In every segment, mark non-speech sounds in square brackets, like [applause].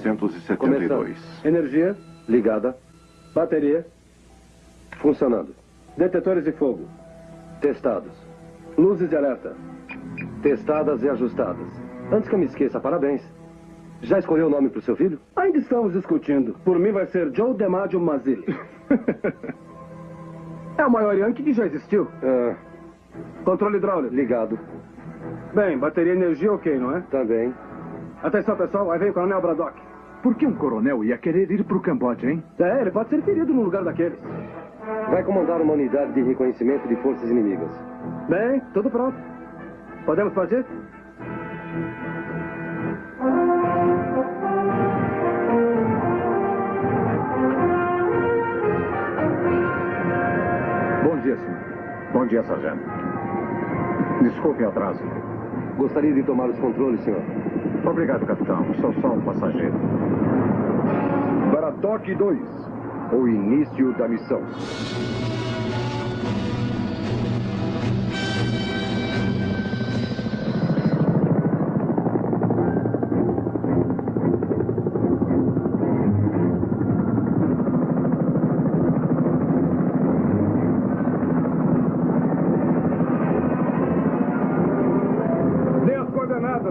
1972. Energia ligada. Bateria funcionando. Detetores de fogo testados. Luzes de alerta testadas e ajustadas. Antes que eu me esqueça, parabéns. Já escolheu o nome para o seu filho? Ainda estamos discutindo. Por mim vai ser Joe DeMaggio Mazzilli. [laughs] é o maior Yankee que já existiu. É. Controle hidráulico. Ligado. Bem, bateria e energia ok, não é? Também. Atenção, pessoal. Aí vem o Coronel Braddock. Por que um coronel ia querer ir para o Camboja, hein? É, ele pode ser ferido no lugar daqueles. Vai comandar uma unidade de reconhecimento de forças inimigas. Bem, tudo pronto. Podemos fazer? Bom dia, senhor. Bom dia, sargento. Desculpe o atraso. Gostaria de tomar os controles, senhor. Obrigado, capitão. Sou só um passageiro. Para toque 2, o início da missão.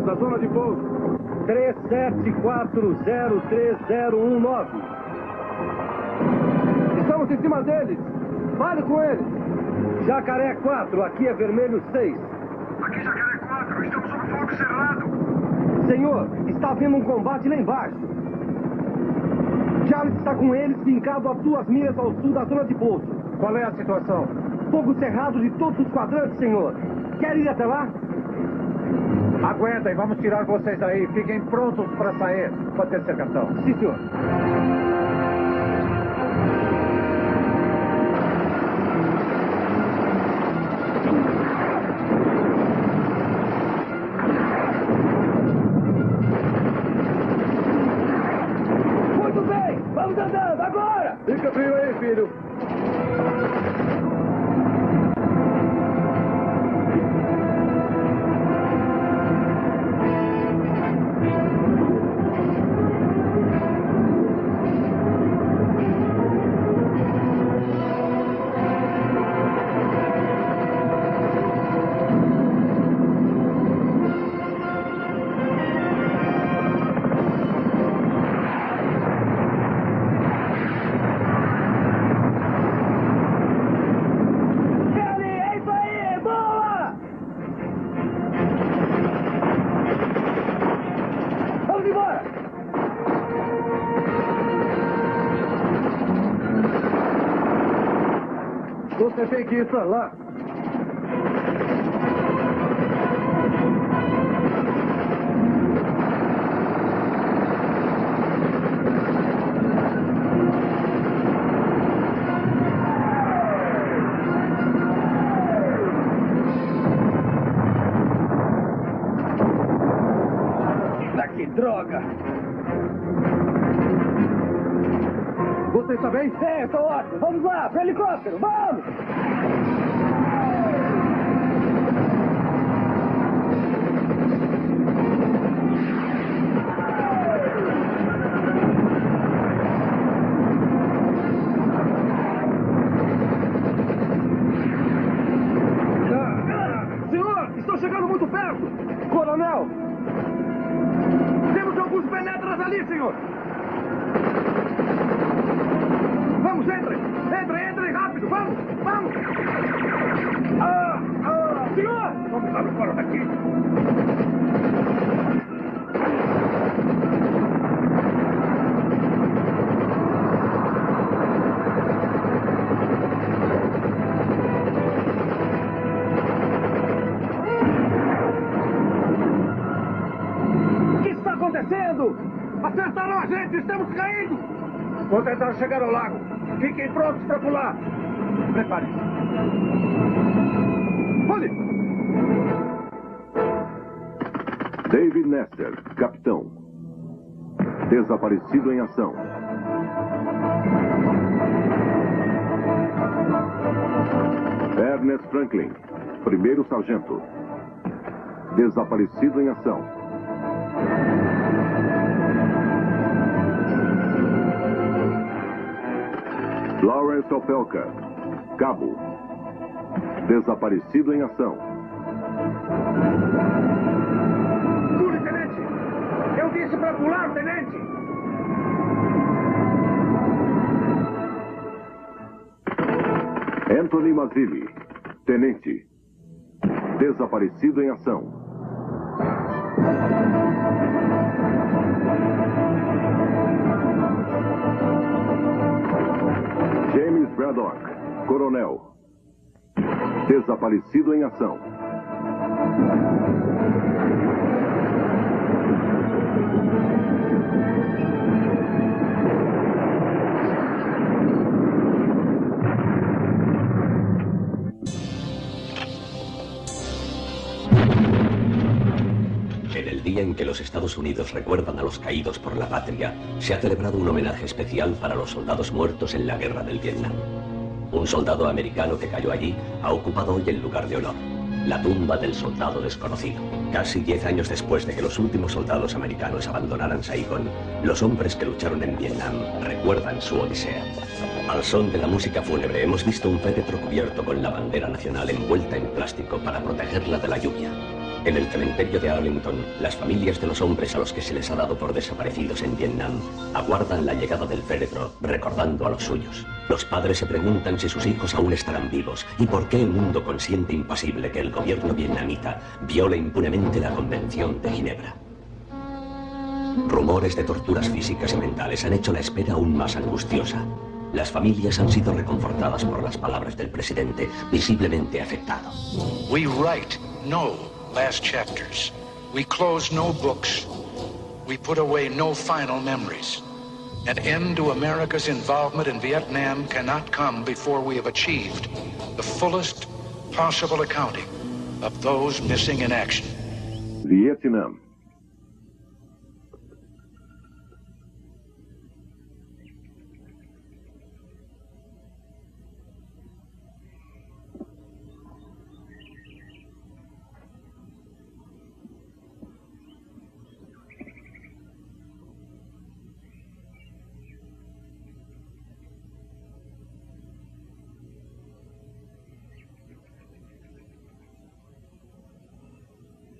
da zona de pouso. 37403019. Em cima deles. Fale com eles. Jacaré 4, aqui é vermelho 6. Aqui Jacaré 4, estamos sob fogo cerrado. Senhor, está havendo um combate lá embaixo. Charles está com eles fincado a duas milhas ao sul da zona de pouso. Qual é a situação? Fogo cerrado de todos os quadrantes, senhor. Quer ir até lá? Aguentem, vamos tirar vocês daí. Fiquem prontos para sair. Pode ter capitão. Sim, senhor. ki sa la sargento. Desaparecido em ação. Lawrence Opelka, cabo. Desaparecido em ação. Pule, tenente! Eu disse para pular, tenente! Anthony Mazzilli, tenente. Desaparecido em ação. James Braddock, coronel. Desaparecido em ação. Día en que los Estados Unidos recuerdan a los caídos por la patria, se ha celebrado un homenaje especial para los soldados muertos en la guerra del Vietnam. Un soldado americano que cayó allí ha ocupado hoy el lugar de honor, la tumba del soldado desconocido. Casi diez años después de que los últimos soldados americanos abandonaran Saigón, los hombres que lucharon en Vietnam recuerdan su odisea. Al son de la música fúnebre hemos visto un féretro cubierto con la bandera nacional envuelta en plástico para protegerla de la lluvia. En el cementerio de Arlington, las familias de los hombres a los que se les ha dado por desaparecidos en Vietnam aguardan la llegada del féretro recordando a los suyos. Los padres se preguntan si sus hijos aún estarán vivos y por qué el mundo consiente impasible que el gobierno vietnamita viole impunemente la Convención de Ginebra. Rumores de torturas físicas y mentales han hecho la espera aún más angustiosa. Las familias han sido reconfortadas por las palabras del presidente, visiblemente afectado. We write no last chapters. We close no books. We put away no final memories. An end to America's involvement in Vietnam cannot come before we have achieved the fullest possible accounting of those missing in action. Vietnam.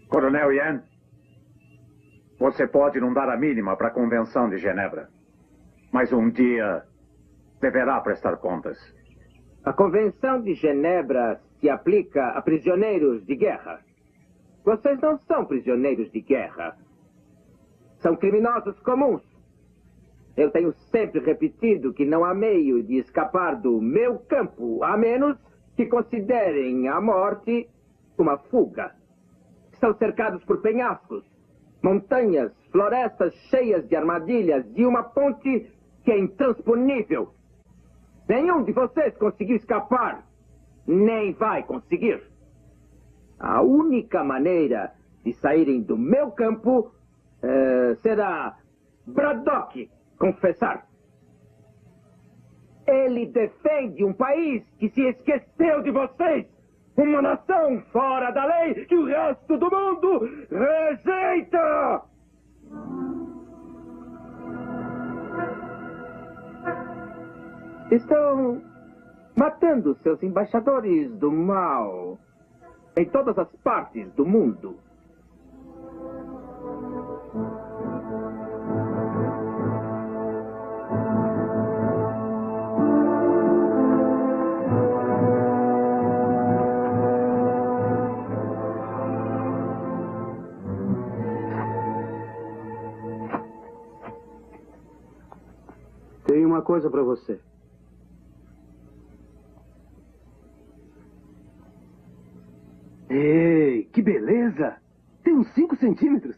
Coronel Yan, você pode não dar a mínima para a Convenção de Genebra. Mas um dia deverá prestar contas. A Convenção de Genebra se aplica a prisioneiros de guerra. Vocês não são prisioneiros de guerra. São criminosos comuns. Eu tenho sempre repetido que não há meio de escapar do meu campo, a menos que considerem a morte uma fuga. São cercados por penhascos, montanhas, florestas cheias de armadilhas e uma ponte que é intransponível. Nenhum de vocês conseguiu escapar, nem vai conseguir. A única maneira de saírem do meu campo eh, será Braddock confessar. Ele defende um país que se esqueceu de vocês. Uma nação fora da lei que o resto do mundo rejeita! Estão matando seus embaixadores do mal em todas as partes do mundo. Uma coisa para você. Ei, que beleza! Tem uns 5 centímetros.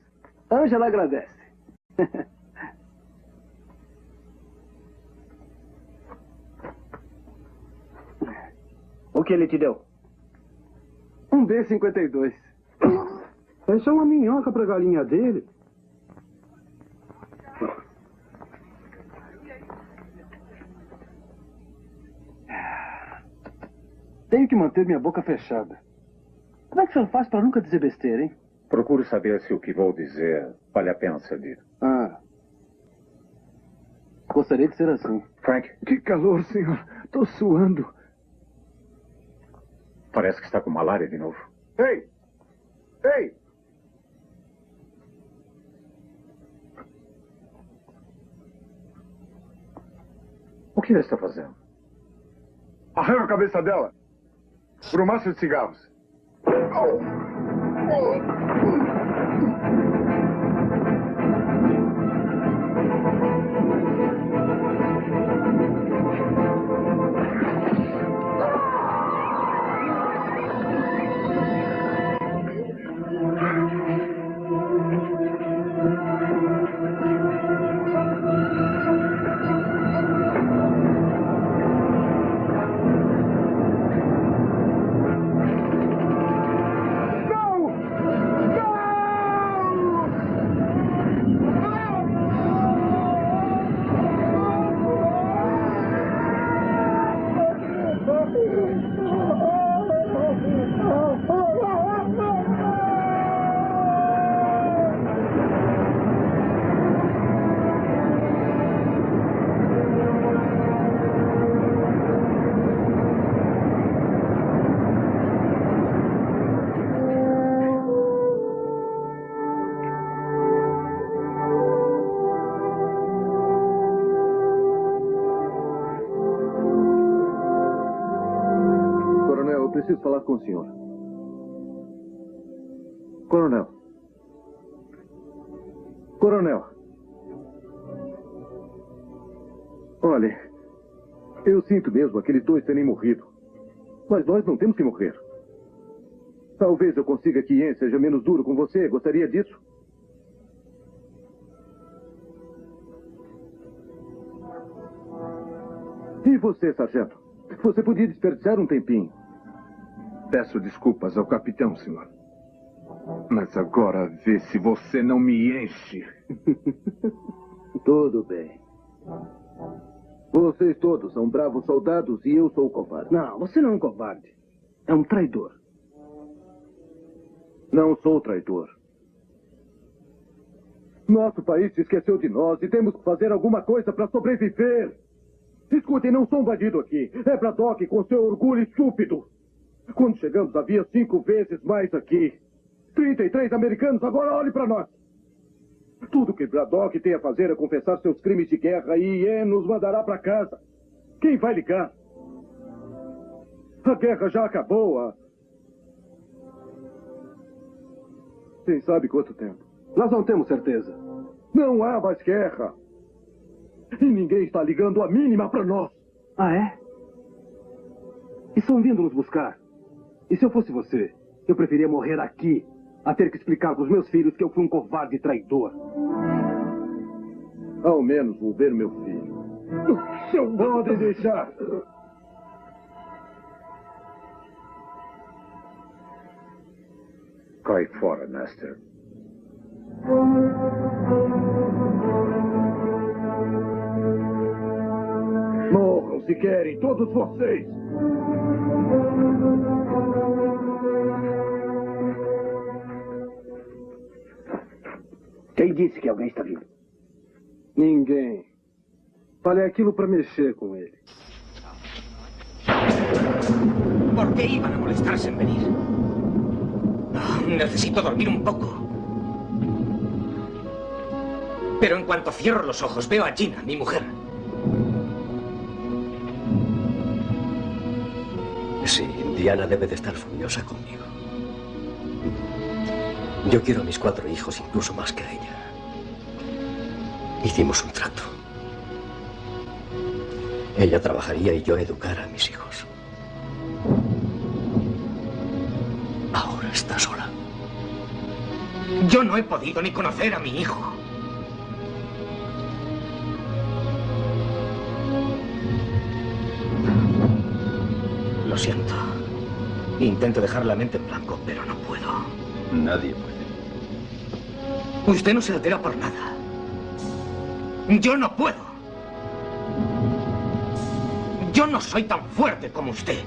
Ângela agradece. [laughs] O que ele te deu? Um B-52. Essa é uma minhoca pra galinha dele. Tenho que manter minha boca fechada. Como é que o senhor faz para nunca dizer besteira, hein? Procuro saber se o que vou dizer vale a pena ser dito. Ah. Gostaria de ser assim. Frank, Que calor, senhor. Tô suando. parece que está com malária de novo. Ei! Ei! O que ele está fazendo? Arranca a cabeça dela. Por um maço de cigarros. Coronel, eu preciso falar com o senhor. Coronel. Coronel. Olhe, eu sinto mesmo aqueles dois terem morrido. Mas nós não temos que morrer. Talvez eu consiga que Ian seja menos duro com você. Gostaria disso? E você, sargento? Você podia desperdiçar um tempinho. Peço desculpas ao capitão, senhor. Mas agora vê se você não me enche. [laughs] Tudo bem. Vocês todos são bravos soldados e eu sou o covarde. Não, você não é um covarde. É um traidor. Não sou traidor. Nosso país se esqueceu de nós e temos que fazer alguma coisa para sobreviver. Escutem, não sou um bandido aqui. É Braddock com seu orgulho estúpido. Quando chegamos havia cinco vezes mais aqui. 33 americanos, agora olhe para nós. Tudo que Braddock tem a fazer é confessar seus crimes de guerra e Ian nos mandará para casa. Quem vai ligar? A guerra já acabou. A... Quem sabe quanto tempo? Nós não temos certeza. Não há mais guerra. E ninguém está ligando a mínima para nós. Ah, é? Estão vindo nos buscar. E se eu fosse você, eu preferia morrer aqui a ter que explicar para os meus filhos que eu fui um covarde traidor. Ao menos vou ver meu filho. Seu podem deixar. Cai fora, Nestor. Morram se querem, todos vocês. Quem disse que alguém está vindo? Ninguém. Falei aquilo para mexer com ele. ¿Por qué iban a molestarse en venir? Ah, necesito dormir un poco. Pero en cuanto cierro los ojos, veo a Gina, mi mujer. Sí, Diana debe de estar furiosa conmigo. Yo quiero a mis cuatro hijos incluso más que a ella. Hicimos un trato. Ella trabajaría y yo educara a mis hijos. Ahora está sola. Yo no he podido ni conocer a mi hijo. Lo siento. Intento dejar la mente en blanco, pero no puedo. Nadie puede. Usted no se altera por nada. Yo no puedo. Yo no soy tan fuerte como usted.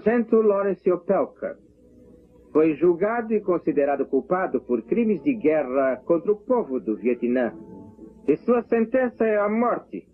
Sargento Lawrence Opelka foi julgado e considerado culpado por crimes de guerra contra o povo do Vietnã. E sua sentença é a morte.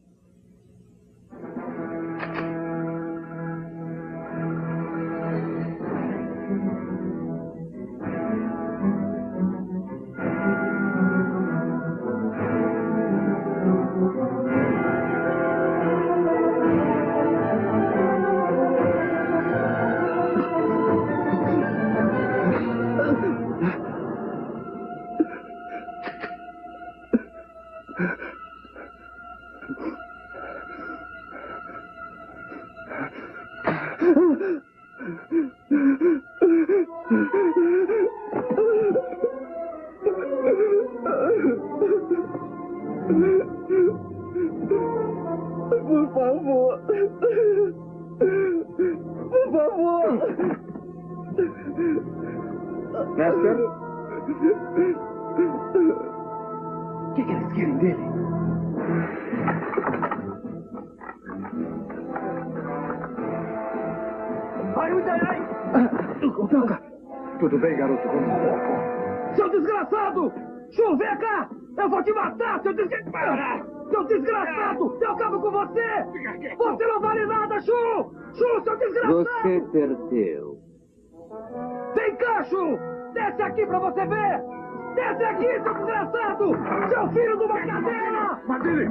Chu, vem cá! Eu vou te matar, seu desgraçado! Seu desgraçado! Eu acabo com você! Você não vale nada, Chu! Chu, seu desgraçado! Você perdeu. Vem cá, Chu! Desce aqui pra você ver! Desce aqui, seu desgraçado! Seu filho de uma cadeira! Madile!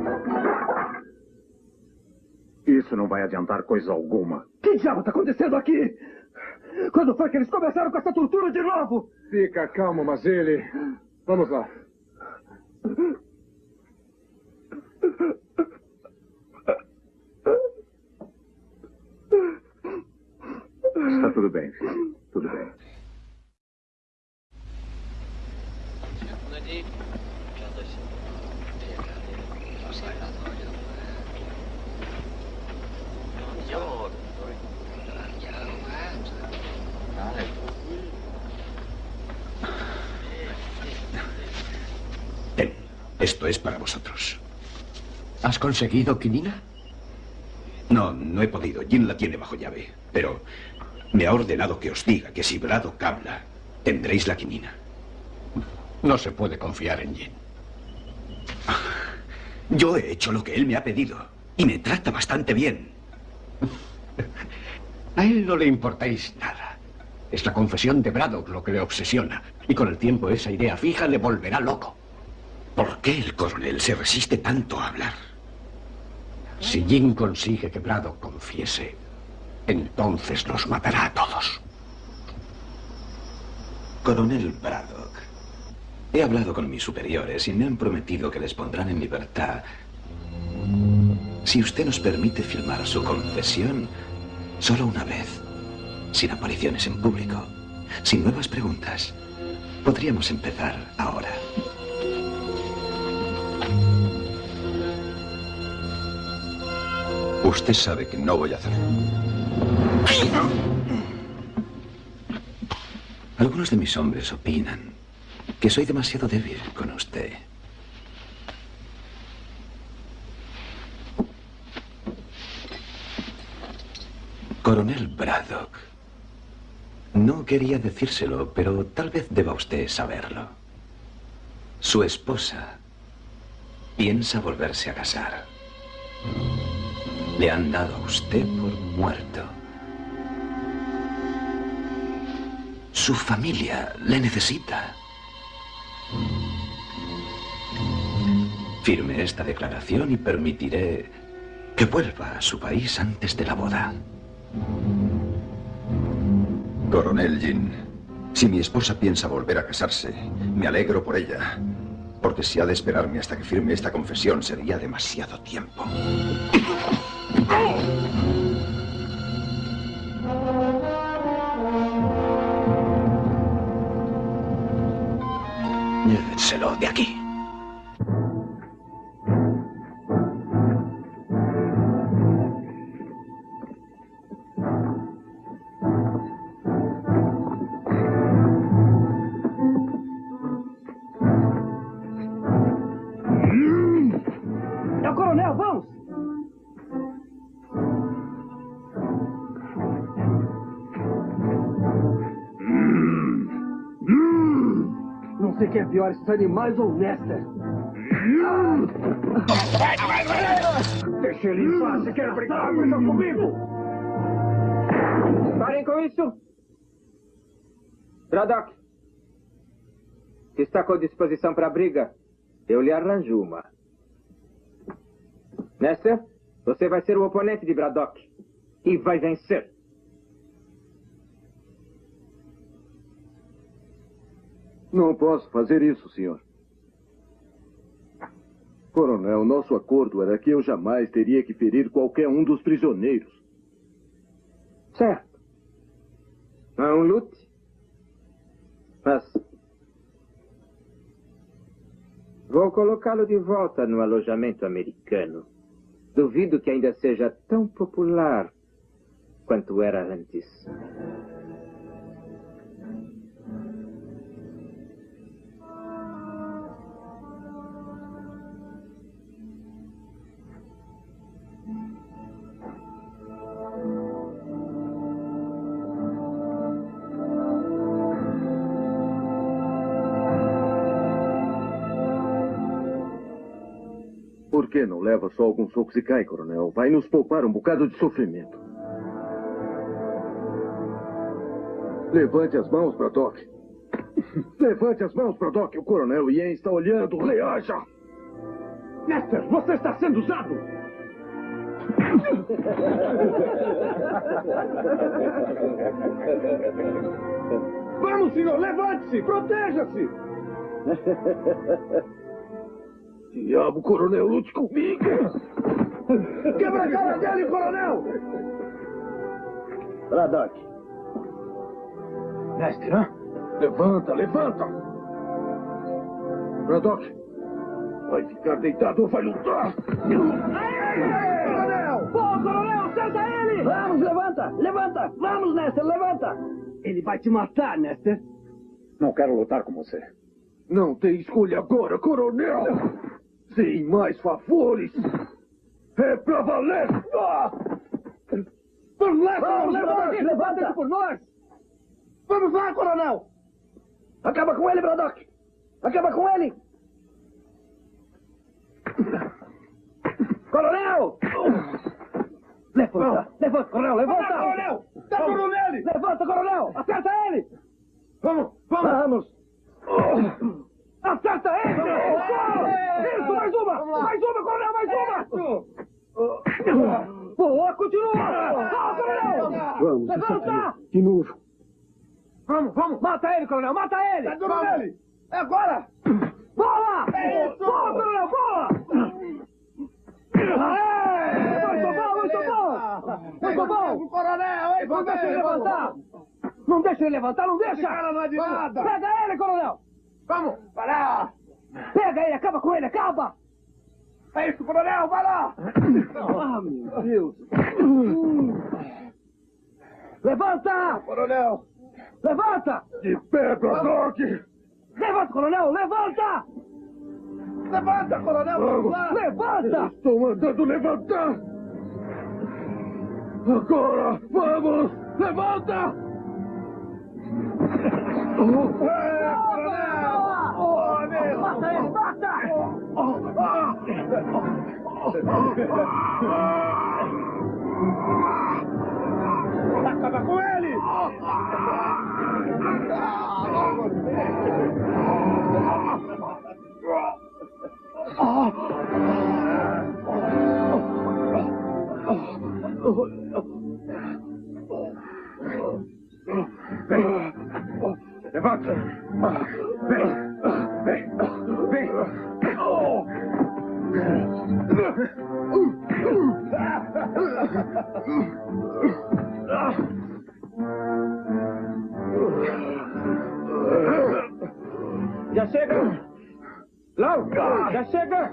Isso não vai adiantar coisa alguma. Que diabo está acontecendo aqui? Quando foi que eles começaram com essa tortura de novo? Fica calmo, Mazele. Vamos lá. Está tudo bem, filho. Tudo bem. Esto es para vosotros. ¿Has conseguido quinina? No, no he podido. Jin la tiene bajo llave. Pero me ha ordenado que os diga que si Braddock habla, tendréis la quinina. No se puede confiar en Jin. [laughs] Yo he hecho lo que él me ha pedido. Y me trata bastante bien. [laughs] A él no le importáis nada. Es la confesión de Braddock lo que le obsesiona. Y con el tiempo esa idea fija le volverá loco. ¿Por qué el coronel se resiste tanto a hablar? Si Jin consigue que Braddock confiese, entonces nos matará a todos. Coronel Braddock, he hablado con mis superiores y me han prometido que les pondrán en libertad si usted nos permite filmar su confesión solo una vez, sin apariciones en público, sin nuevas preguntas. Podríamos empezar ahora. Usted sabe que no voy a hacerlo. Algunos de mis hombres opinan que soy demasiado débil con usted. Coronel Braddock. No quería decírselo, pero tal vez deba usted saberlo. Su esposa piensa volverse a casar. Le han dado a usted por muerto. Su familia le necesita. Firme esta declaración y permitiré que vuelva a su país antes de la boda. Coronel Jin, si mi esposa piensa volver a casarse, me alegro por ella. Porque si ha de esperarme hasta que firme esta confesión sería demasiado tiempo. Llévenselo de aquí. Não sei quem é pior, esses animais ou Nester. Deixa ele em paz, você quer brigar briga comigo? Parem com isso! Braddock, se está com disposição para a briga, eu lhe arranjo uma. Nester, você vai ser o oponente de Braddock. E vai vencer. Não posso fazer isso, senhor. Coronel, nosso acordo era que eu jamais teria que ferir qualquer um dos prisioneiros. Certo. Não lute. Mas. Vou colocá-lo de volta no alojamento americano. Duvido que ainda seja tão popular quanto era antes. Que não leva só alguns socos e cai, coronel? Vai nos poupar um bocado de sofrimento. Levante as mãos, Braddock. [laughs] Levante as mãos, Braddock. O coronel Ian está olhando. Reaja! Nester, você está sendo usado! [laughs] Vamos, senhor, levante-se! Proteja-se! [laughs] Diabo, coronel, lute comigo! Quebra a cara dele, coronel! Braddock. Nester, hã? Levanta, levanta! Braddock, vai ficar deitado ou vai lutar? Coronel! Boa, coronel! Acerta ele! Vamos, levanta! Levanta! Vamos, Nester, levanta! Ele vai te matar, Nester. Não quero lutar com você. Não tem escolha agora, coronel! Sem mais favores! É pra valer! Ah! Vamos, levanta! por nós! Vamos lá, coronel! Acaba com ele, Braddock! Acaba com ele! Coronel! Levanta! Levanta, coronel! Levanta! Vamos lá, coronel! Dá duro nele! Levanta, coronel! Acerta ele! Vamos, vamos! Vamos! Acerta ele! Isso, mais uma! Mais uma, coronel, mais uma! Boa, continua! Boa, coronel! Vamos, Levanta! De novo. Vamos, vamos! Mata ele, coronel, mata ele! Dá duro nele! É agora! Boa! Boa, coronel, boa! Aê! Muito bom, muito bom! Muito bom! Coronel, Não deixa ele levantar! Não deixa ele levantar, não deixa! cara não é de nada! Pega ele, coronel! Vamos! Para! Pega ele, acaba com ele, acaba! É isso, coronel, vai lá! Ah, meu Deus! Levanta! Coronel! Levanta! De pé, Braddock! Levanta, coronel! Levanta! Levanta, coronel! Vamos lá! Levanta! Estou mandando levantar! Agora! Vamos! Levanta! Oh, é, coronel! Mata ele! Mata! Acaba com ele! Levanta! Já chega! Lau! Já chega!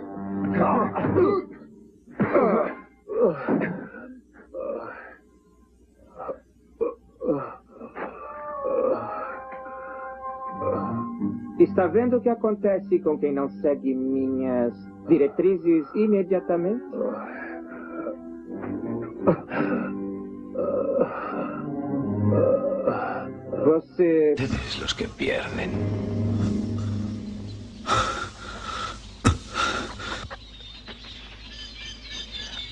Está vendo o que acontece com quem não segue minhas diretrizes imediatamente? Você. Ustedes los que pierden.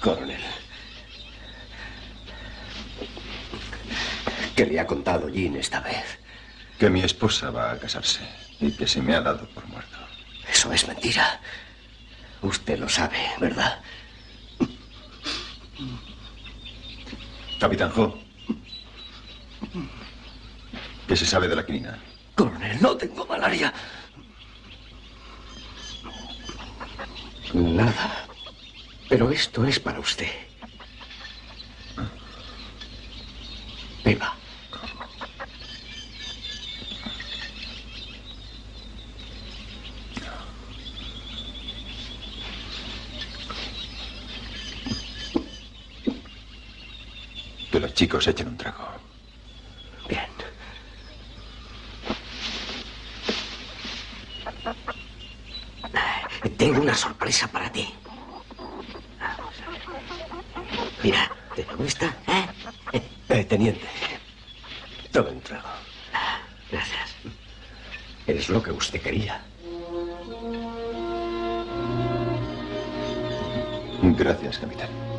Coronel. ¿Qué le ha contado Jean esta vez? Que mi esposa va a casarse y que se me ha dado por muerto. Eso es mentira. Usted lo sabe, ¿verdad? Capitán Ho. ¿Qué se sabe de la quinina? Coronel, no tengo malaria. Nada. Pero esto es para usted. Beba. Que los chicos echen un trago. Bien. Tengo una sorpresa para ti. Mira, ¿te gusta? ¿Eh? Eh, teniente, tome un trago. Gracias. Es lo que usted quería. Gracias, capitán.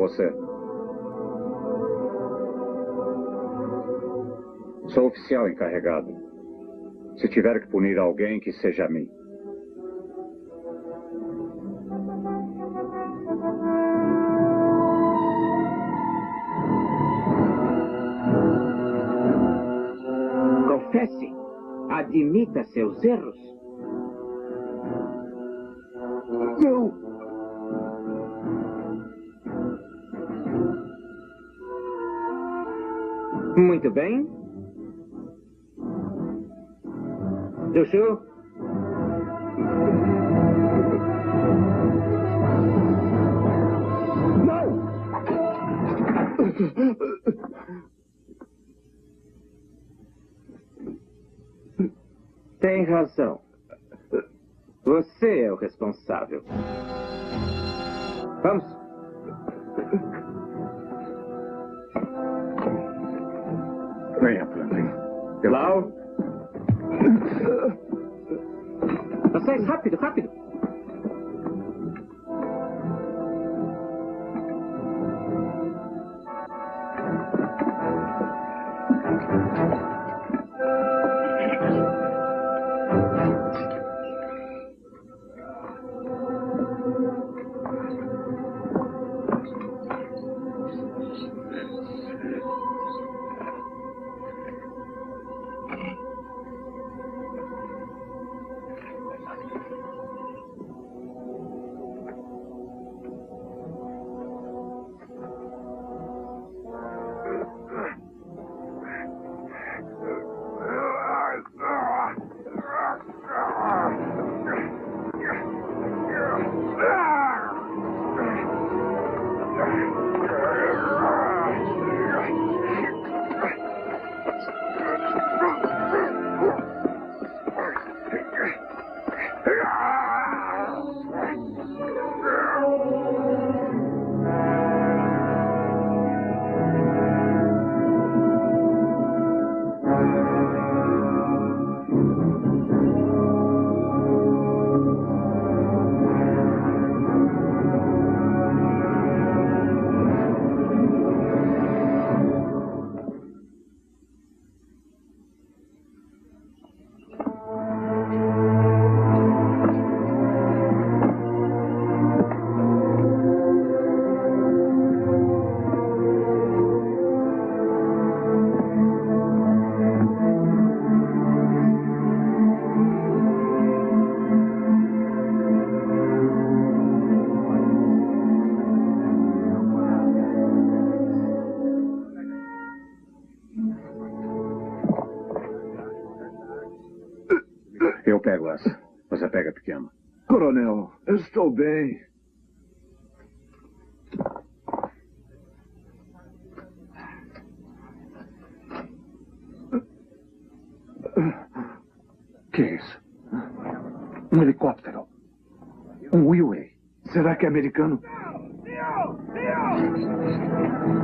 Você. Sou oficial encarregado. Se tiver que punir alguém, que seja a mim. Confesse. Admita seus erros. Não! Muito bem. Chuchu? Tem razão. Você é o responsável. Vamos. Venha, Franklin. Eu... Lau. Vocês, rápido, rápido. Essa. Você pega a pequena. Coronel, eu estou bem. Que é isso? Um helicóptero. Um Wheelway. Será que é americano? Espero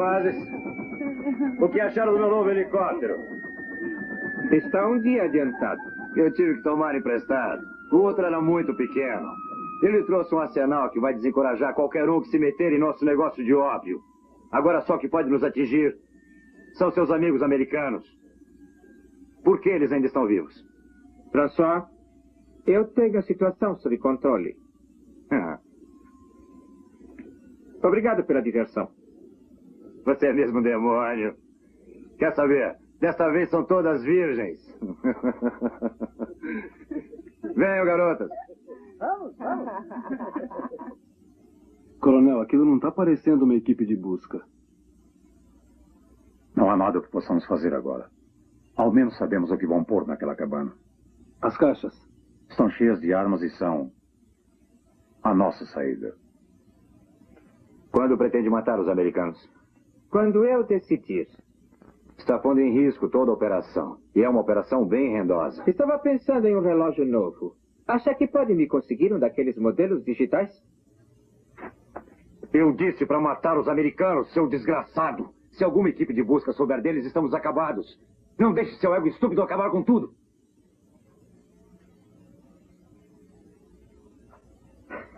rapazes. O que acharam do meu novo helicóptero? Está um dia adiantado. Eu tive que tomar emprestado. O outro era muito pequeno. Ele trouxe um arsenal que vai desencorajar qualquer um que se meter em nosso negócio de ópio. Agora só que pode nos atingir são seus amigos americanos. Por que eles ainda estão vivos? François, eu tenho a situação sob controle. Ah, Obrigado pela diversão. Você é mesmo um demônio. Quer saber? Desta vez são todas virgens. [laughs] Venham, garotas. Vamos, vamos. Coronel, aquilo não está parecendo uma equipe de busca. Não há nada que possamos fazer agora. Ao menos sabemos o que vão pôr naquela cabana. As caixas? Estão cheias de armas e são a nossa saída. Quando pretende matar os americanos? Quando eu decidir. Está pondo em risco toda a operação. E é uma operação bem rendosa. Estava pensando em um relógio novo. Acha que pode me conseguir um daqueles modelos digitais? Eu disse para matar os americanos, seu desgraçado. Se alguma equipe de busca souber deles, estamos acabados. Não deixe seu ego estúpido acabar com tudo.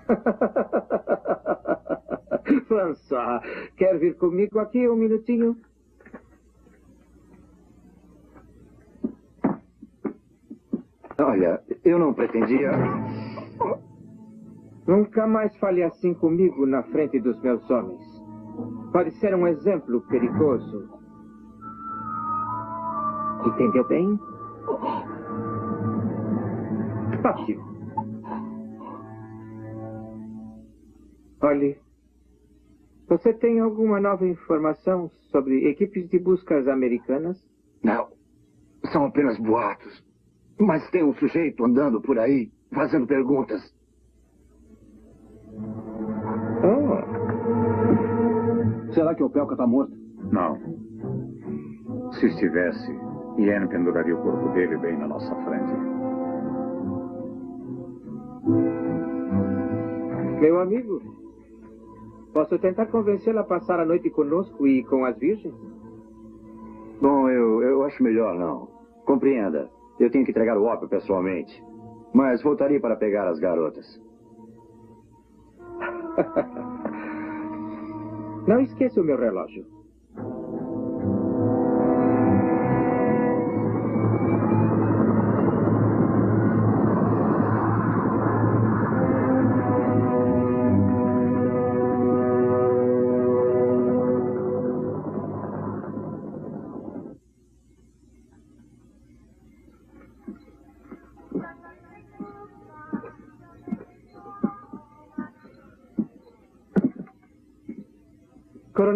[laughs] [laughs] François, quer vir comigo aqui um minutinho? Olha, eu não pretendia. Nunca mais fale assim comigo na frente dos meus homens. Pode ser um exemplo perigoso. Entendeu bem? Ótimo. Olhe, você tem alguma nova informação sobre equipes de buscas americanas? Não. São apenas boatos. Mas tem um sujeito andando por aí, fazendo perguntas. Oh. Será que o Pelka está morto? Não. Se estivesse, Ian penduraria o corpo dele bem na nossa frente. Meu amigo, posso tentar convencê-la a passar a noite conosco e com as virgens? Bom, eu, eu acho melhor não. Compreenda. Eu tenho que entregar o ópio pessoalmente. Mas voltaria para pegar as garotas. [laughs] Não esqueça o meu relógio.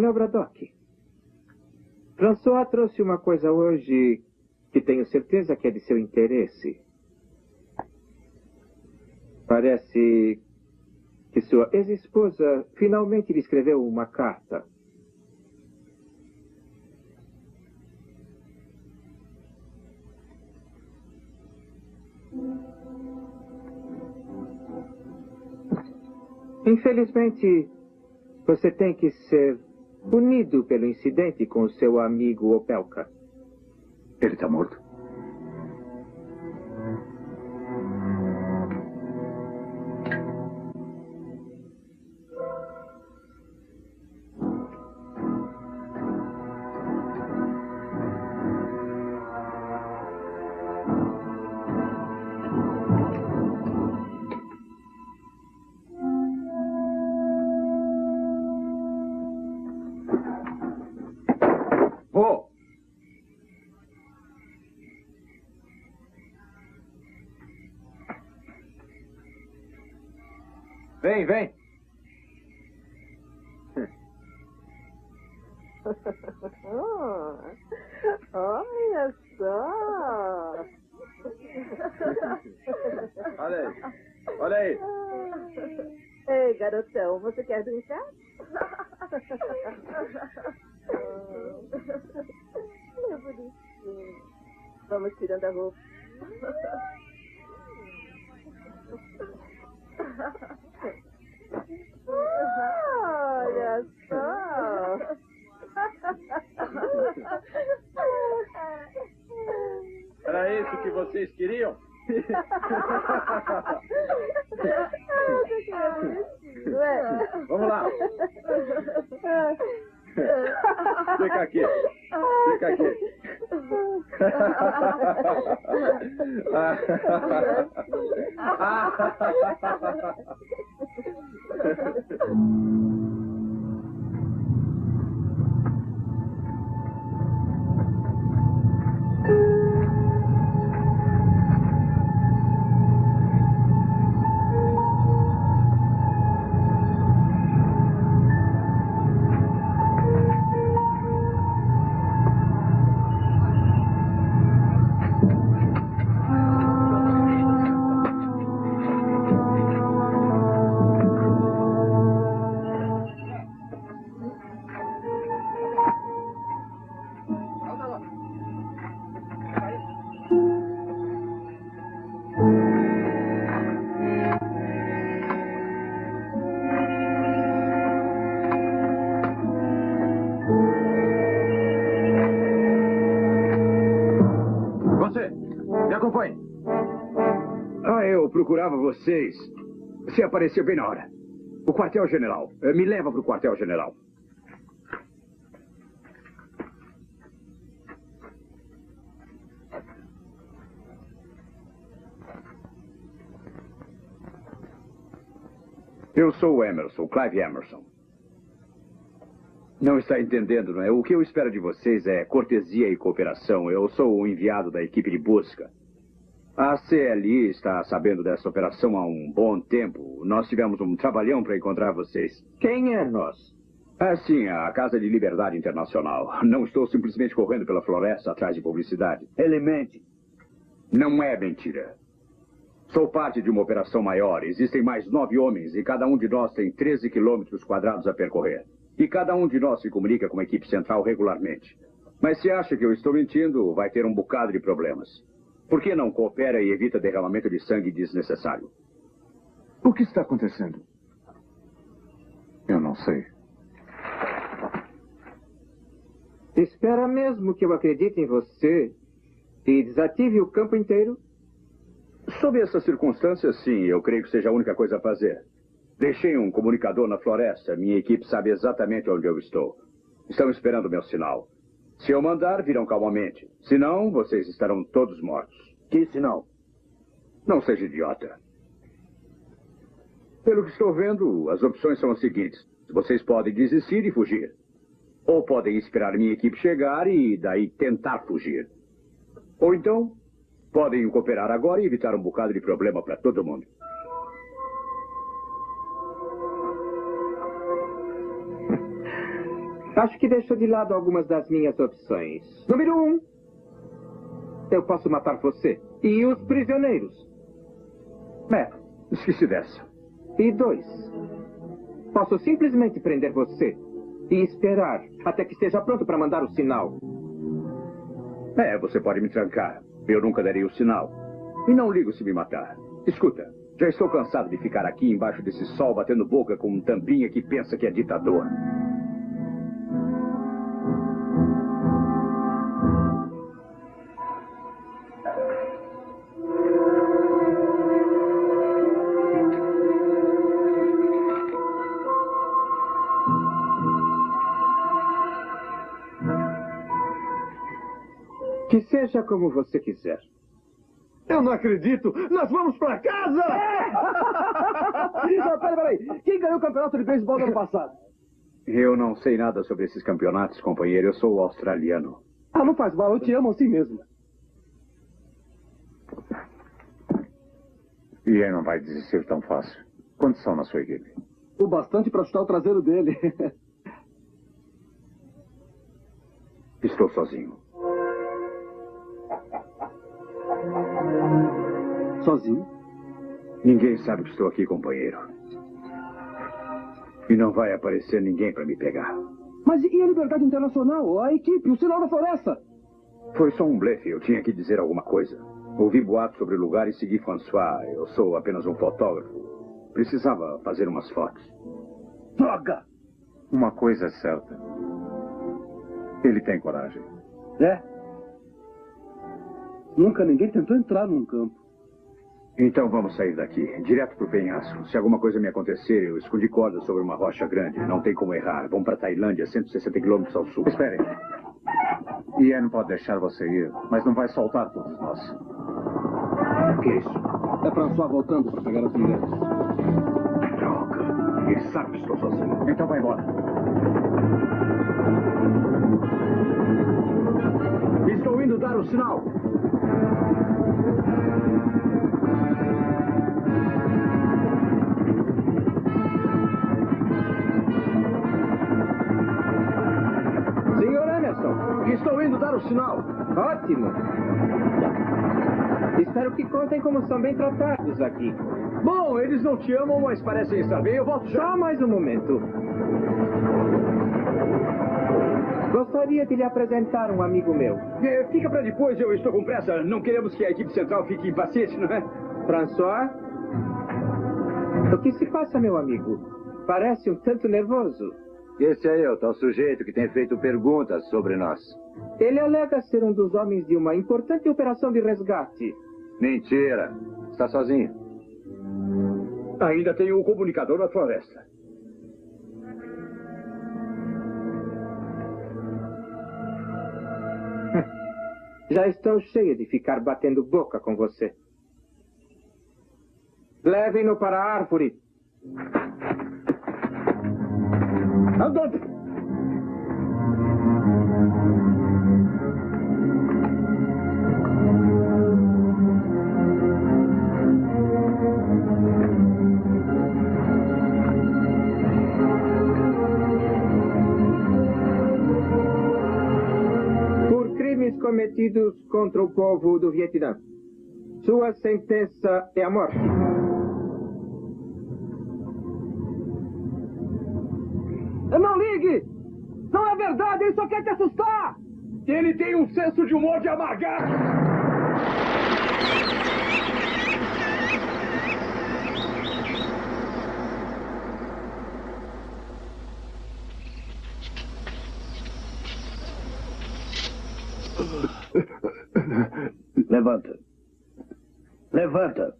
Coronel Braddock, François trouxe uma coisa hoje que tenho certeza que é de seu interesse. Parece que sua ex-esposa finalmente lhe escreveu uma carta. Infelizmente, você tem que ser punido pelo incidente com seu amigo Opelka. Ele está morto? vocês queriam? [laughs] Vamos lá. Fica aqui. Fica aqui. Ah. [laughs] Você apareceu bem na hora. O quartel-general. Eh, Me leva para o quartel-general. Eu sou o Emerson, Clive Emerson. Não está entendendo, não é? O que eu espero de vocês é cortesia e cooperação. Eu sou o enviado da equipe de busca. A CLI está sabendo dessa operação há um bom tempo. Nós tivemos um trabalhão para encontrar vocês. Quem é nós? É sim, a Casa de Liberdade Internacional. Não estou simplesmente correndo pela floresta atrás de publicidade. Ele mente. Não é mentira. Sou parte de uma operação maior. Existem mais nove homens e cada um de nós tem 13 quilômetros quadrados a percorrer. E cada um de nós se comunica com a equipe central regularmente. Mas se acha que eu estou mentindo, vai ter um bocado de problemas. Por que não coopera e evita derramamento de sangue desnecessário? O que está acontecendo? Eu não sei. Espera mesmo que eu acredite em você e desative o campo inteiro? Sob essas circunstâncias, sim, eu creio que seja a única coisa a fazer. Deixei um comunicador na floresta. Minha equipe sabe exatamente onde eu estou. Estão esperando meu sinal. Se eu mandar, virão calmamente. Se não, vocês estarão todos mortos. Que sinal? Não seja idiota. Pelo que estou vendo, as opções são as seguintes. Vocês podem desistir e fugir. Ou podem esperar minha equipe chegar e daí tentar fugir. Ou então, podem cooperar agora e evitar um bocado de problema para todo mundo. Acho que deixou de lado algumas das minhas opções. Número um, eu posso matar você e os prisioneiros. É, esqueci dessa. E dois, posso simplesmente prender você e esperar até que esteja pronto para mandar o sinal. É, você pode me trancar. Eu nunca darei o sinal. E não ligo se me matar. Escuta, já estou cansado de ficar aqui embaixo desse sol batendo boca com um tampinha que pensa que é ditador. Seja como você quiser. Eu não acredito! Nós vamos pra casa! [laughs] não, peraí, peraí. Quem ganhou o campeonato de beisebol do ano passado? Eu não sei nada sobre esses campeonatos, companheiro. Eu sou australiano. Ah, não faz mal. Eu te amo assim mesmo. E ele não vai desistir tão fácil. Quantos são na sua equipe? O bastante pra chutar o traseiro dele. Estou sozinho. Sozinho? Ninguém sabe que estou aqui, companheiro. E não vai aparecer ninguém para me pegar. Mas e a Liberdade Internacional? A equipe, o sinal da floresta? Foi só um blefe. Eu tinha que dizer alguma coisa. Ouvi boatos sobre o lugar e segui François. Eu sou apenas um fotógrafo. Precisava fazer umas fotos. Droga! Uma coisa é certa. Ele tem coragem. É? Nunca ninguém tentou entrar num campo. Então vamos sair daqui, direto pro penhasco. Se alguma coisa me acontecer, eu escondi cordas sobre uma rocha grande. Não tem como errar. Vamos para Tailândia, 160 quilômetros ao sul. Espere. Ian pode deixar você ir, mas não vai soltar todos nós. O que é isso? É François voltando para pegar as mulheres. Droga. Ele sabe que estou sozinho. Então vai embora. Estou indo dar o sinal. Estou indo dar o sinal. ótimo. Espero que contem como são bem tratados aqui. Bom, eles não te amam, mas parecem estar bem. Eu volto já. Só mais um momento. Gostaria de lhe apresentar um amigo meu. Eh, Fica para depois, eu estou com pressa. Não queremos que a equipe central fique impaciente, não é? François? O que se passa, meu amigo? Parece um tanto nervoso. Esse é eu, tal sujeito que tem feito perguntas sobre nós. Ele alega ser um dos homens de uma importante operação de resgate. Mentira. Está sozinho. Ainda tenho o comunicador na floresta. [laughs] Já estão cheia de ficar batendo boca com você. Levem-no para a árvore. Andante! Por crimes cometidos contra o povo do Vietnã. Sua sentença é a morte. Não ligue! Não é verdade, ele só quer te assustar! Ele tem um senso de humor de amargar! Levanta. Levanta.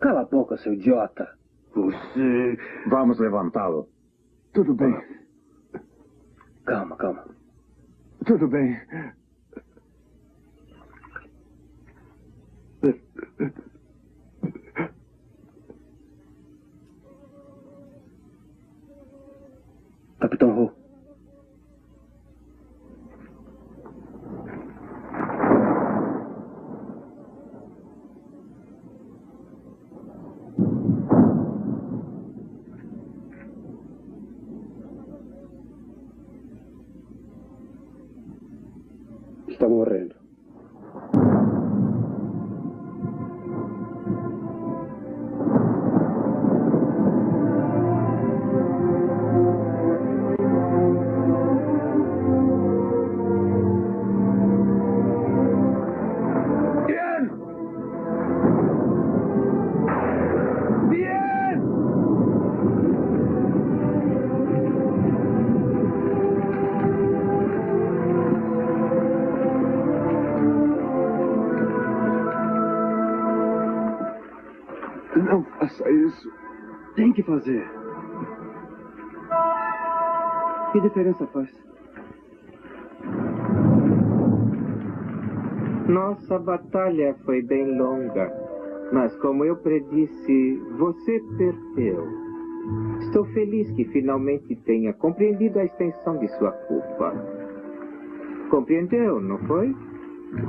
Cala a boca, seu idiota. Você. Vamos levantá-lo. Tudo bem. Calma, calma. Tudo bem. Capitão Ho. Está morrendo. Fazer. Que diferença faz? Nossa batalha foi bem longa, mas como eu predisse, você perdeu. Estou feliz que finalmente tenha compreendido a extensão de sua culpa. Compreendeu, não foi?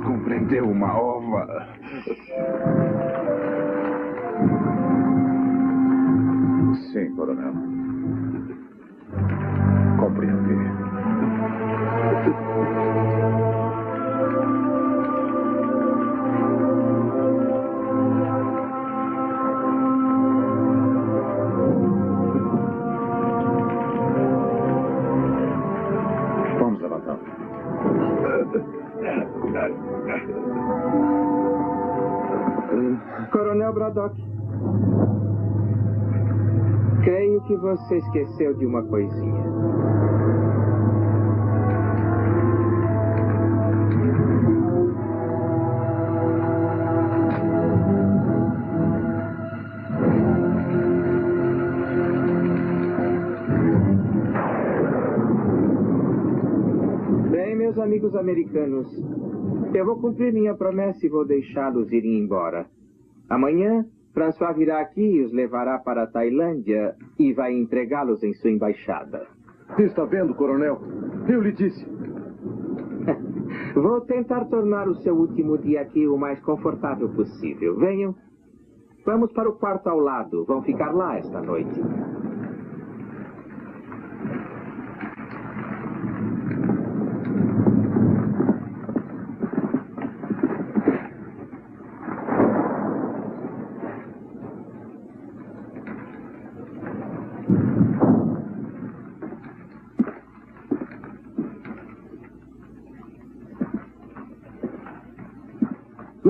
Compreendeu uma ova. Sim, coronel. Compreendi. Vamos levantar. Coronel Braddock. Creio que você esqueceu de uma coisinha. Bem, meus amigos americanos, eu vou cumprir minha promessa e vou deixá-los irem embora. Amanhã, François virá aqui e os levará para a Tailândia e vai entregá-los em sua embaixada. Está vendo, coronel? Eu lhe disse. [laughs] Vou tentar tornar o seu último dia aqui o mais confortável possível. Venham. Vamos para o quarto ao lado. Vão ficar lá esta noite.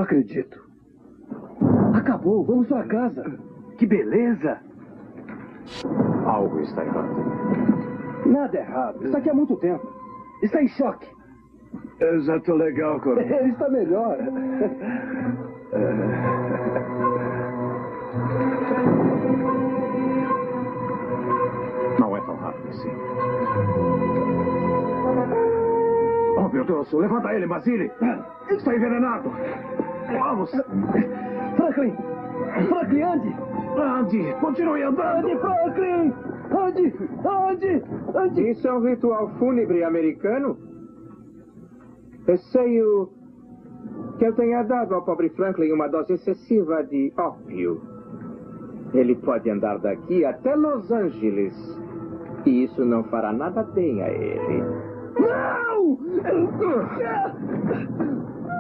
acredito. Acabou, vamos para casa. Que beleza. Algo está errado. Nada errado. Está aqui há muito tempo. Está em choque. Eu já estou legal, Coronel. Ele [laughs] está melhor. É. Não é tão rápido assim. Oh, meu Deus, levanta ele, Basile. Está envenenado. Vamos. Franklin! Franklin, ande! Ande, continue andando. Ande, Franklin! Ande, ande, ande! Isso é um ritual fúnebre americano? Receio que eu tenha dado ao pobre Franklin uma dose excessiva de ópio. Ele pode andar daqui até Los Angeles. E isso não fará nada bem a ele. Não!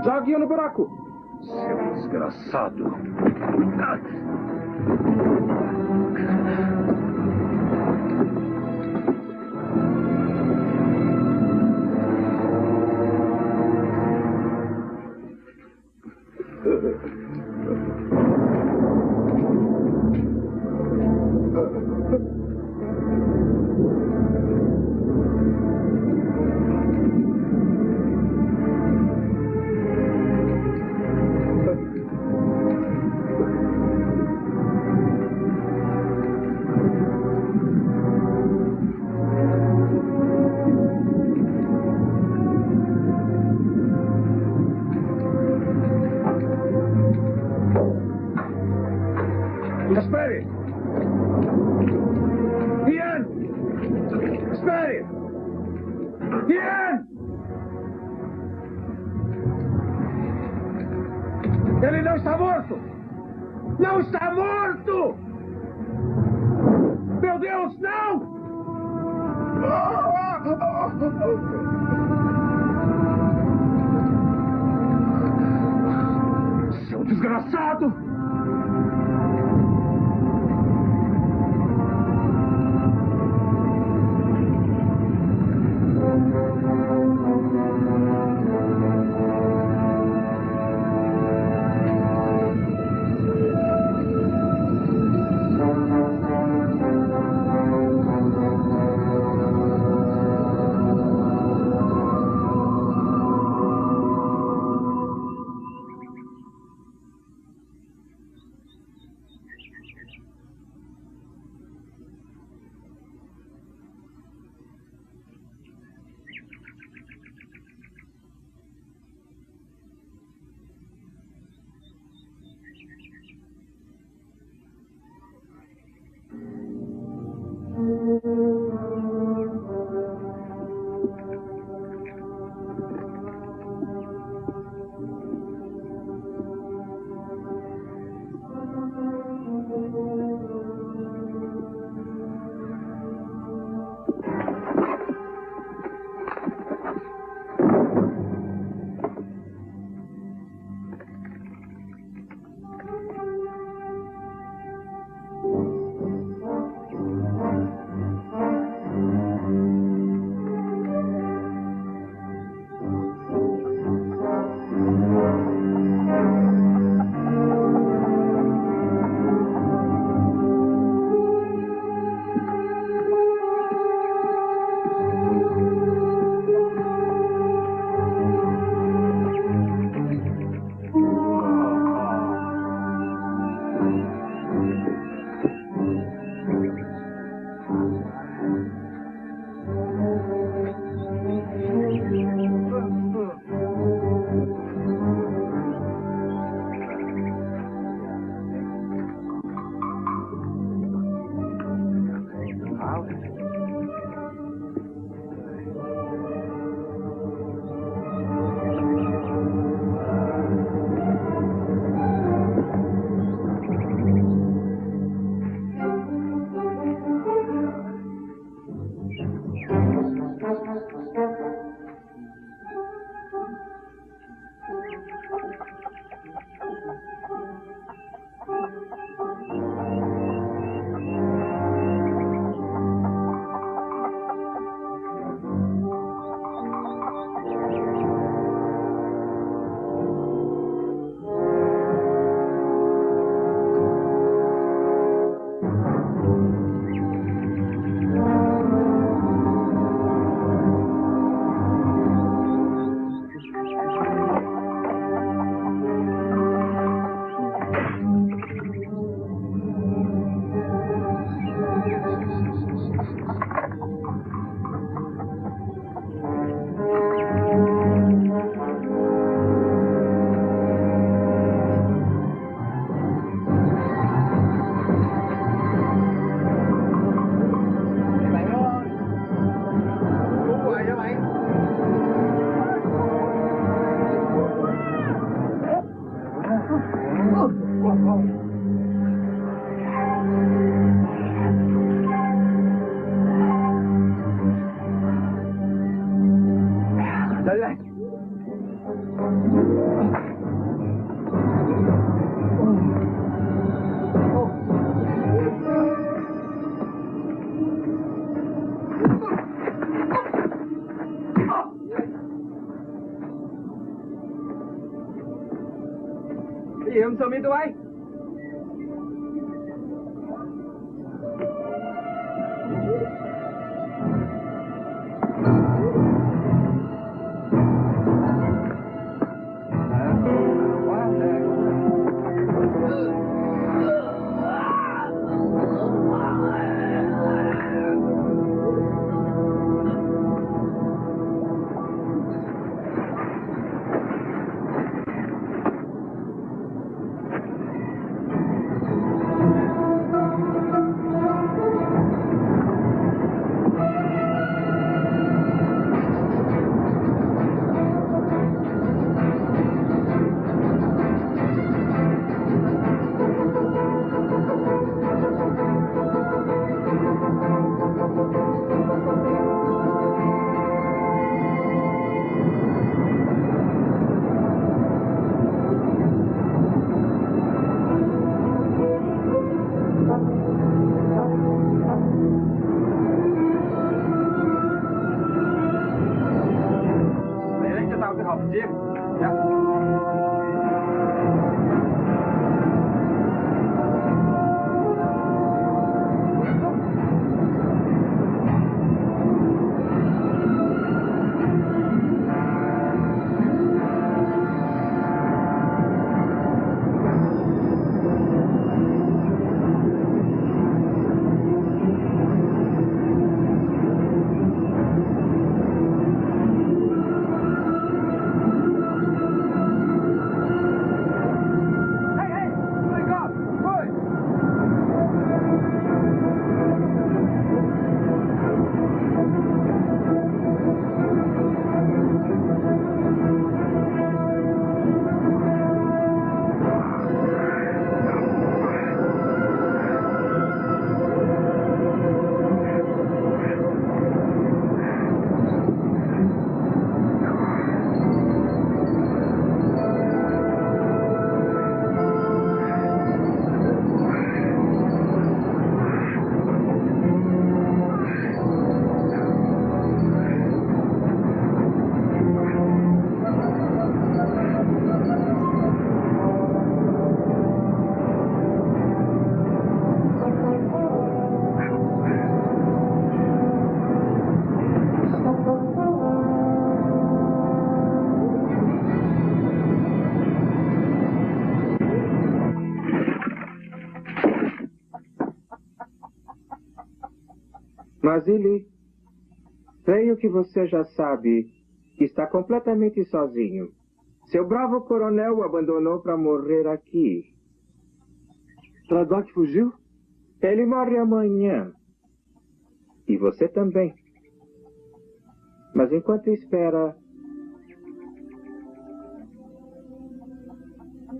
Jogue-o no buraco. Seu desgraçado. Mas ele, creio que você já sabe que está completamente sozinho. Seu bravo coronel o abandonou para morrer aqui. Tradoc fugiu? Ele morre amanhã. E você também. Mas enquanto espera,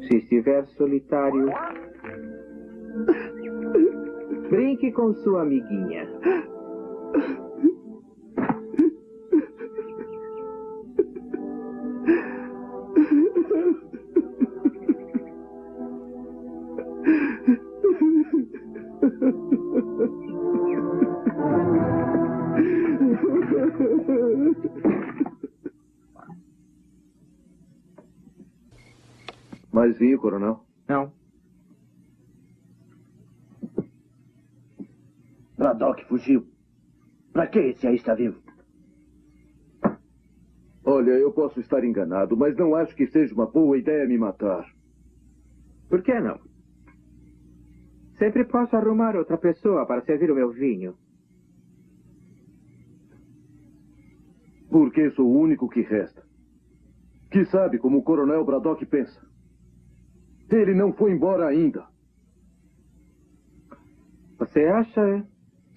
se estiver solitário, brinque com sua amiguinha. Mais vinho, coronel? Não. Braddock fugiu. Pra que esse aí está vivo? Olha, eu posso estar enganado, mas não acho que seja uma boa ideia me matar. Por que não? Sempre posso arrumar outra pessoa para servir o meu vinho. Porque sou o único que resta. Que sabe como o coronel Braddock pensa. Ele não foi embora ainda. Você acha? é?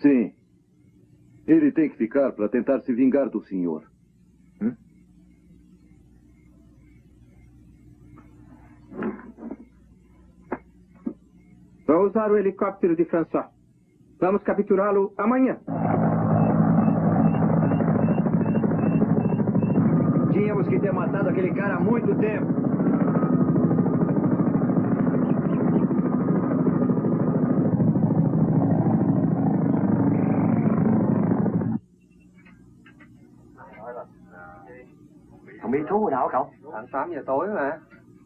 Sim. Ele tem que ficar para tentar se vingar do senhor. Vou usar o helicóptero de François. Vamos capturá-lo amanhã. Tínhamos que ter matado aquele cara há muito tempo. Không biết thú hồi nào không? Khoảng 8 giờ tối mà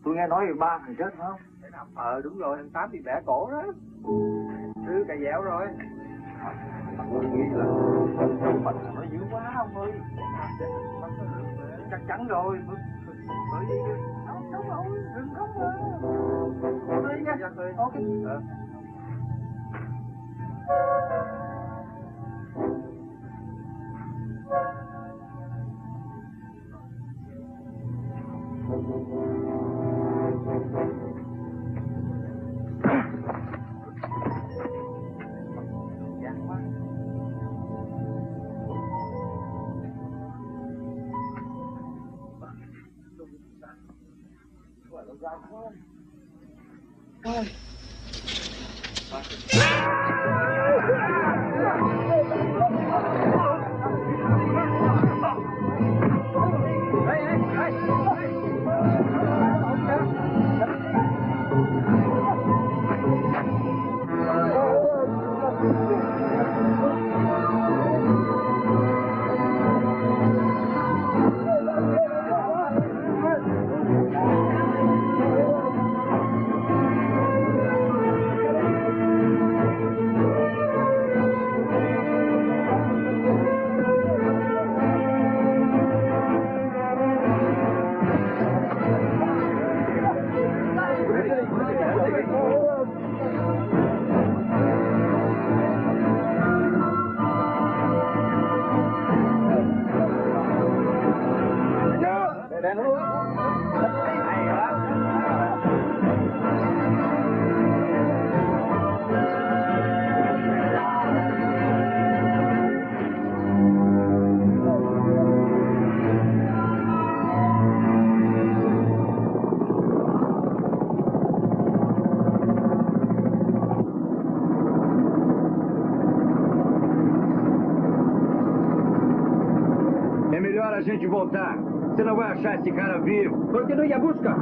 Tôi nghe nói ba người chết phải không? Ờ đúng rồi, thằng Tám bị bẻ cổ đó. Đưa cà dẻo rồi. Tôi nghĩ là mình nó dữ quá ông ơi. Chắc chắn rồi. Bởi vì không không không đừng không mà. Đi nha. Ok. Ờ. É vivo. Continue a busca.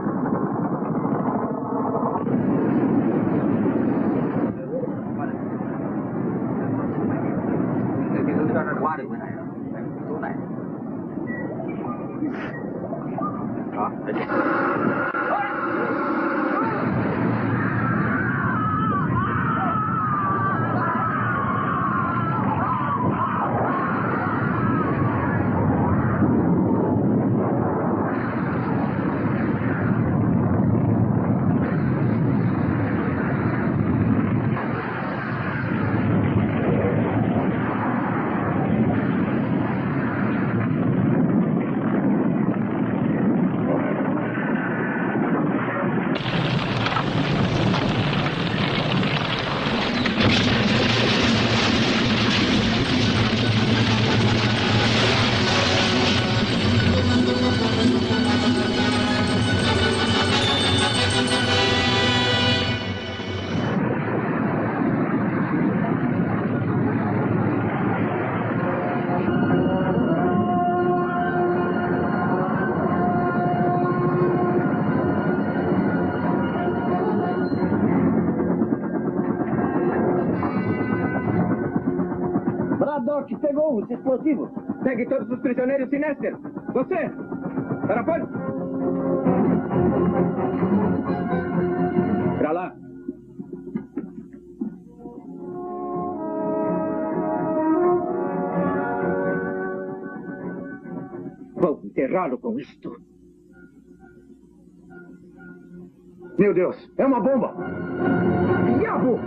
Explosivos. Pegue todos os prisioneiros Sinester. Você, Tarapone. Pra lá. Vou enterrá-lo com isto. Meu Deus, é uma bomba! Diabo!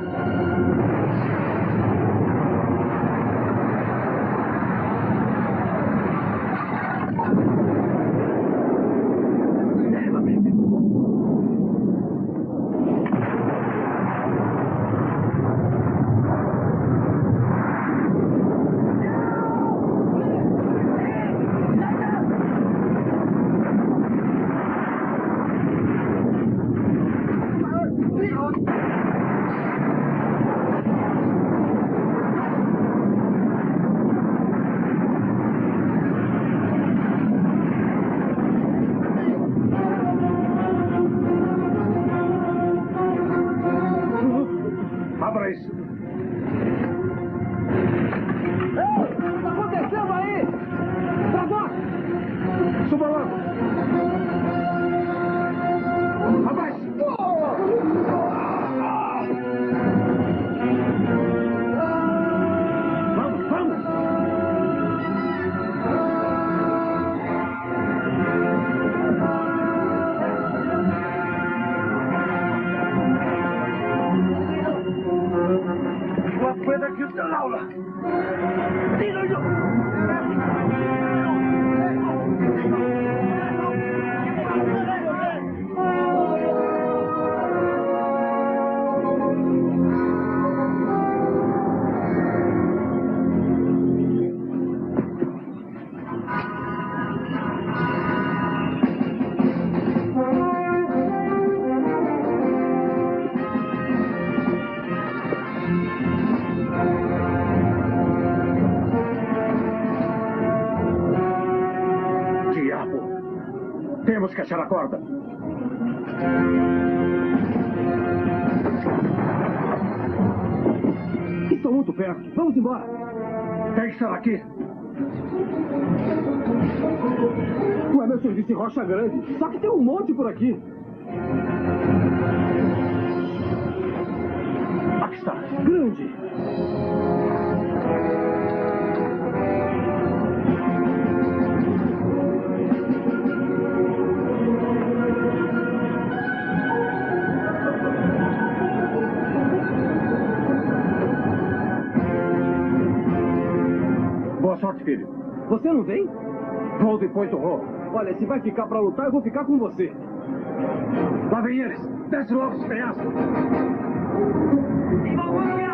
Rocha Grande. Só que tem um monte por aqui. Aqui está. Grande. Boa sorte, filho. Você não vem? Vou depois do rolo. Olha, se vai ficar pra lutar, eu vou ficar com você. Lá vem eles. Desce logo os penhascos. Então sai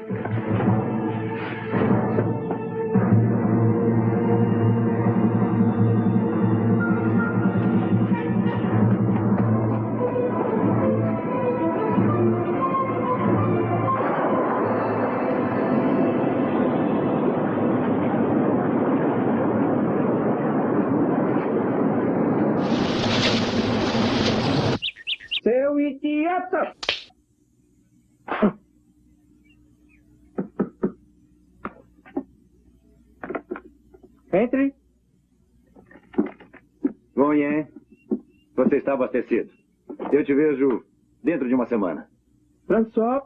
está abastecido. Eu te vejo dentro de uma semana. François,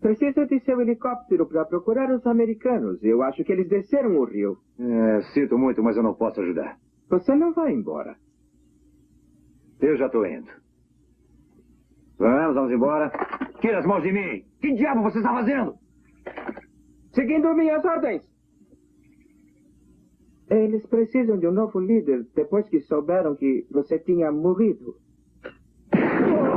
precisa de seu helicóptero para procurar os americanos. Eu acho que eles desceram o rio. É, sinto muito, mas eu não posso ajudar. Você não vai embora. Eu já estou indo. Vamos, vamos embora. Tira as mãos de mim! Que diabo você está fazendo? Seguindo minhas ordens. Eles precisam de um novo líder depois que souberam que você tinha morrido. [laughs]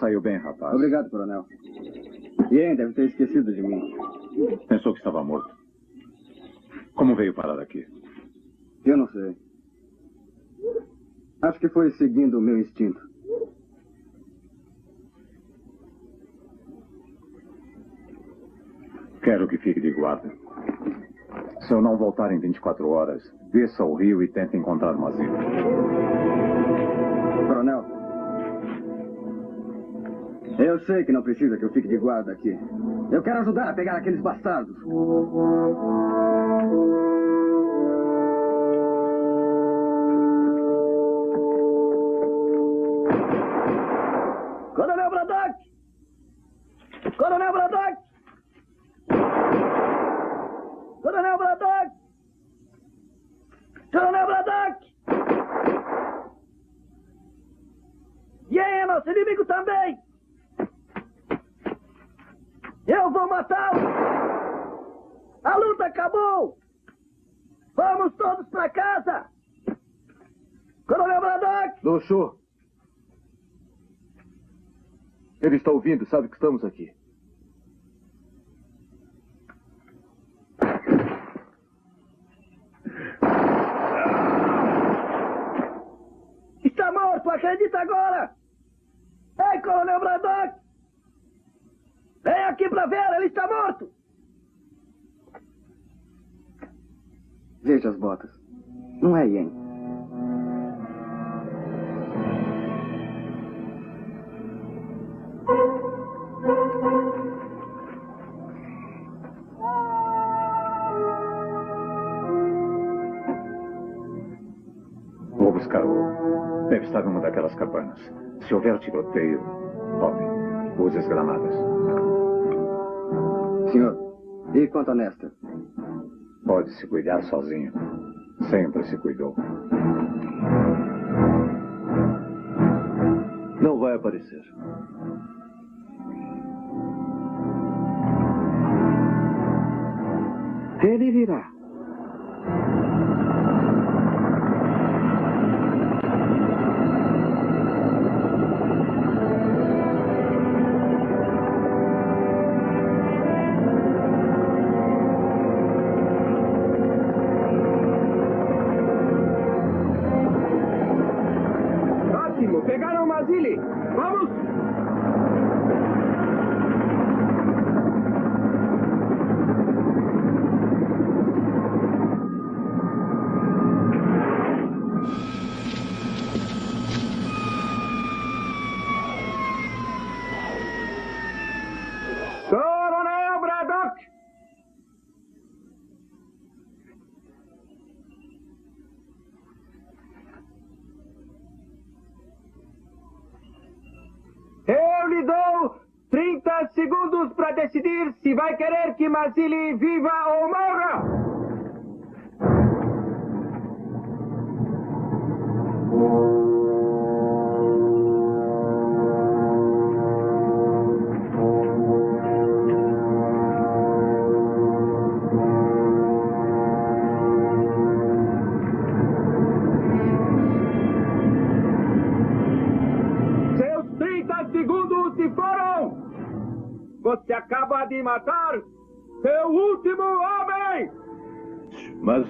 saiu bem, rapaz. Obrigado, coronel. Ian deve ter esquecido de mim. Pensou que estava morto. Como veio parar aqui? Eu não sei. Acho que foi seguindo o meu instinto. Quero que fique de guarda. Se eu não voltar em 24 horas, desça ao rio e tente encontrar um asilo. Coronel. Eu sei que não precisa que eu fique de guarda aqui. Eu quero ajudar a pegar aqueles bastardos. Coronel Braddock! Coronel Braddock! Coronel Braddock! Coronel Braddock! E aí, nosso inimigo também! Eu vou matá-lo! A luta acabou! Vamos todos para casa! Coronel Braddock! Doxô! Ele está ouvindo, sabe que estamos aqui. Está morto, acredita agora! Ei, Coronel Braddock! Ver, ele está morto! Veja as botas. Não é Yen. Vou buscá-lo. Deve estar numa daquelas cabanas. Se houver tiroteio, tome. Use as granadas. Senhor, e quanto a Nesta? Pode se cuidar sozinho. Sempre se cuidou. Não vai aparecer. Ele virá. Pegaram Mazili. Vai querer que Mazili viva ou morra! Seus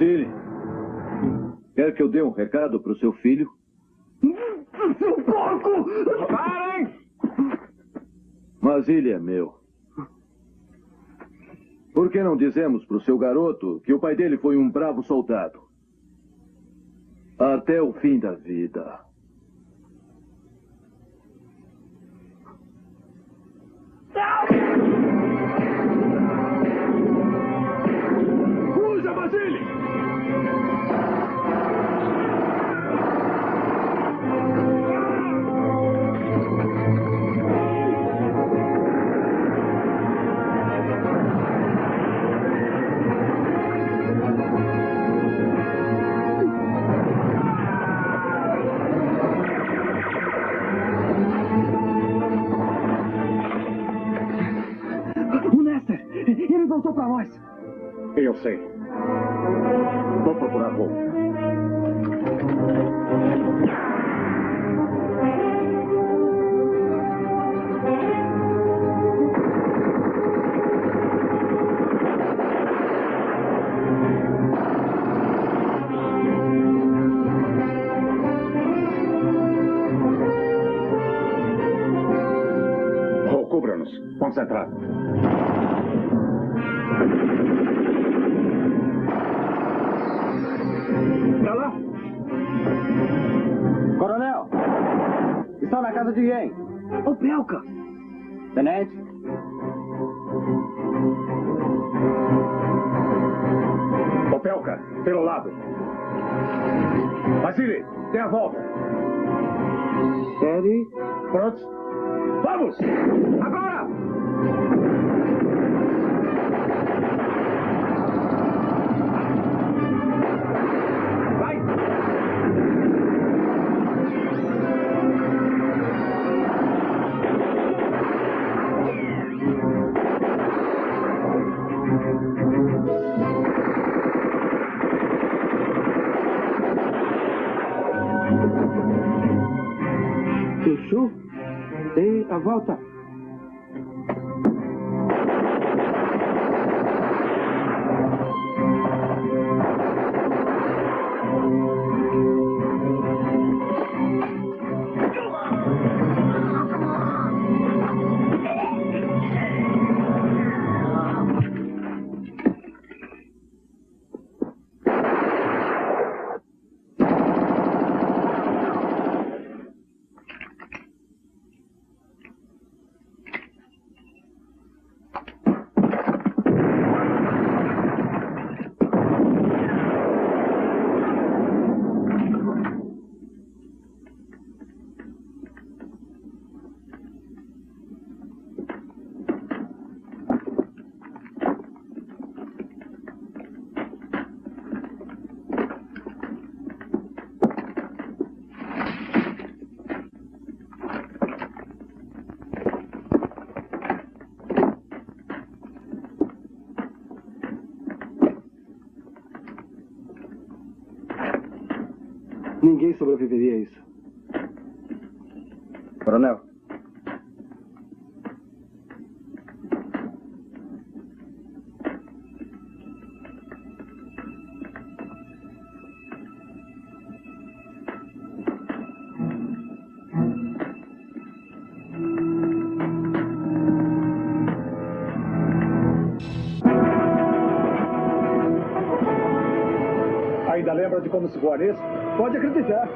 Mazili, quer que eu dê um recado para o seu filho? Seu porco! Parem! Mazili é meu. Por que não dizemos para o seu garoto que o pai dele foi um bravo soldado? Até o fim da vida. Fuja, dê a volta. Série? Prontos? Vamos! Agora! Chuchu? Dê a volta. Ninguém sobreviveria a isso. Coronel. Ainda lembra de como se nisso? Pode acreditar.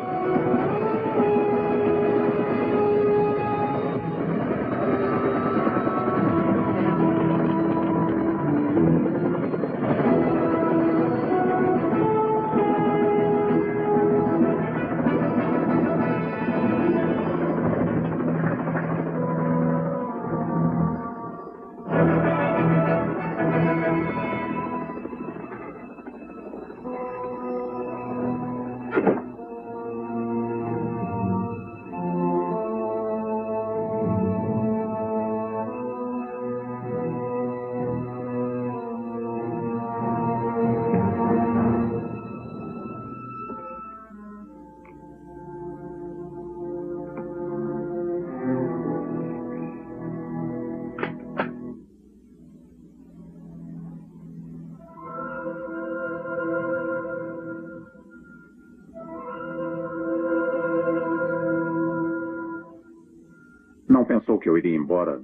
Que eu iria embora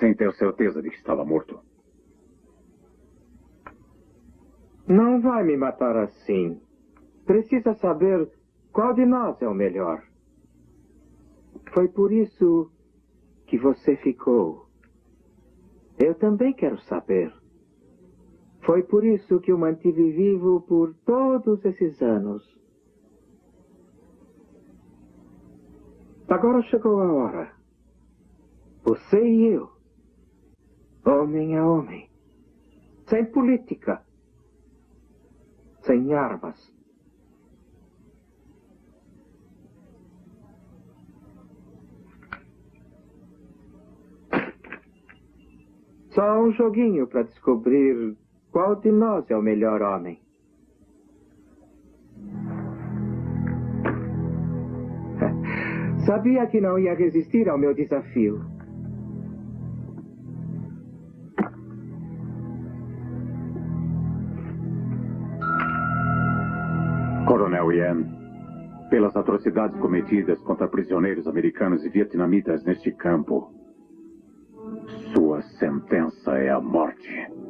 sem ter certeza de que estava morto? Não vai me matar assim. Precisa saber qual de nós é o melhor. Foi por isso que você ficou. Eu também quero saber. Foi por isso que o mantive vivo por todos esses anos. Agora chegou a hora. Você e eu. Homem a homem. Sem política. Sem armas. Só um joguinho para descobrir qual de nós é o melhor homem. [laughs] Sabia que não ia resistir ao meu desafio. Yan, pelas atrocidades cometidas contra prisioneiros americanos e vietnamitas neste campo, sua sentença é a morte.